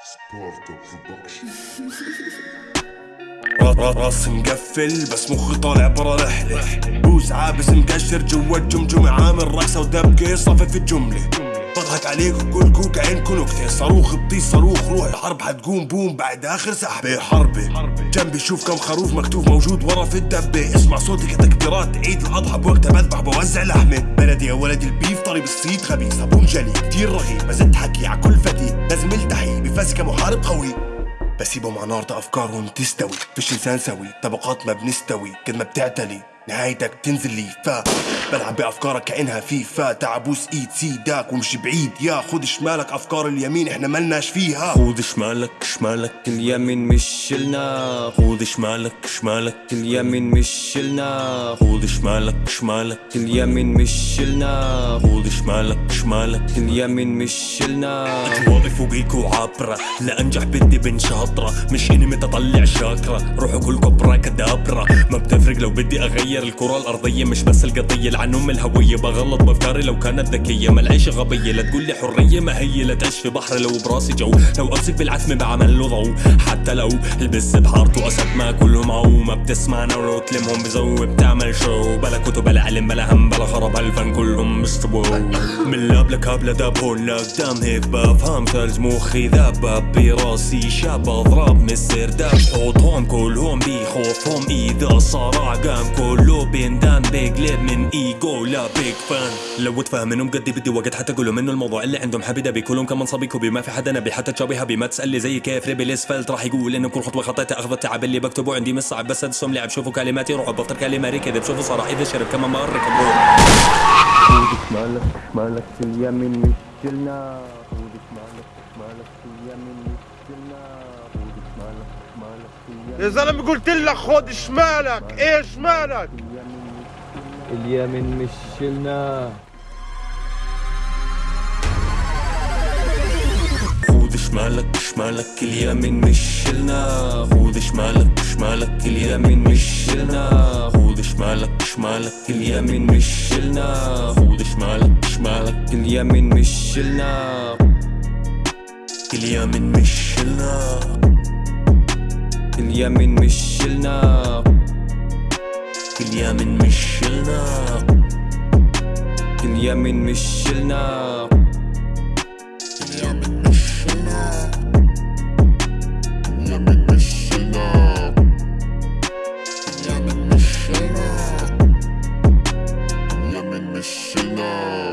راس مقفل بس مخي طالع برا رحلة بوس عابس مقشر جوا الجمجمة. عامل رقصة ودبكة صفي في الجملة. بضحك عليك وكل كوك عينكو نكتة صاروخ بطيس صاروخ روح. الحرب حتقوم بوم بعد آخر سحبة. حربة. جنبي شوف كم خروف مكتوب موجود ورا في الدبة. اسمع صوتي كتكبيرات عيد الأضحى بوقتها بذبح بوزع لحمة. بلدي يا ولدي البيف طري بالصيد غبي صابون جلي كتير رغيب بزت حكي ع كل فتي لازم التحي بفاسي كمحارب قوي. بسيبهم على نار افكارهم تستوي فيش إنسان سوي. طبقات ما بنستوي. كل ما بتعتلي. نهايتك تنزل لي. فا بلعب بأفكارك كأنها فيفا. تعبوس ايد سيداك ومشي بعيد. يا خد شمالك أفكار اليمين إحنا ملناش فيها. خود شمالك شمالك اليمين مش شلنا. خود شمالك شمالك اليمين مش شلنا. خود شمالك شمالك اليمين مش شلنا. خود شمالك شمالك اليمين مش شلنا. اجوابي فوقيك وعابرة لا انجح بدي بن شاطرة. مش إني متطلع شاكرة روحوا كلكم براكدابرة ما بتفرق لو بدي أغير الكرة الأرضية مش بس القضية لعن ام الهوية بغلط بافكاري لو كانت ذكية. ما العيش غبية لا تقول لي حرية ما هي لا تعيش في بحر لو براسي جو. لو أمسك بالعتمة بعمل له ضوء حتى لو البس بحارته اسد ما كلهم عو. ما بتسمعنا ولو تلمهم بزو بتعمل شو بلا كتب بلا علم بلا هم بلا خرب هالفن كلهم مستووا من لاب لكاب لداب هون لقدام هيك بفهم ثلج مخي ذاب براسي شاب. اضرب مسير داب حوطهم كلهم بخوفهم إذا صراع قام كله بيندان بيقلب من ايجو لا بيج فان لو تفهمنهم قدي بدي وقت حتى أقول منه الموضوع اللي عندهم حبيده بكلهم كمان صبي كوبي. ما في حدا نبي حتى تشابه هبي ما تسالي زي كيف. ريبي الإسفلت راح يقول إنه كل خطوة خطيتها اخذ التعب اللي بكتبه عندي مش صعب بس أدسهم لعب. شوفوا كلماتي. روحوا بفطر كلمة كذب شوفوا صراحة. إذا شرب كمان مره كبروه خود شمالك شمالك اليمين مش شلنا خود شمالك شمالك اليمين مش شلنا خود شمالك شمالك اليمين يا زلمة قلت لك خد شمالك. إيه شمالك اليمين مش شلنا. خود شمالك شمالك اليمين مش شلنا. خود شمالك شمالك اليمين مش شلنا. خود شمالك شمالك اليمين مش شلنا. خود شلنا. كل يوم مش شلنا. كل يمين كل كل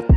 كل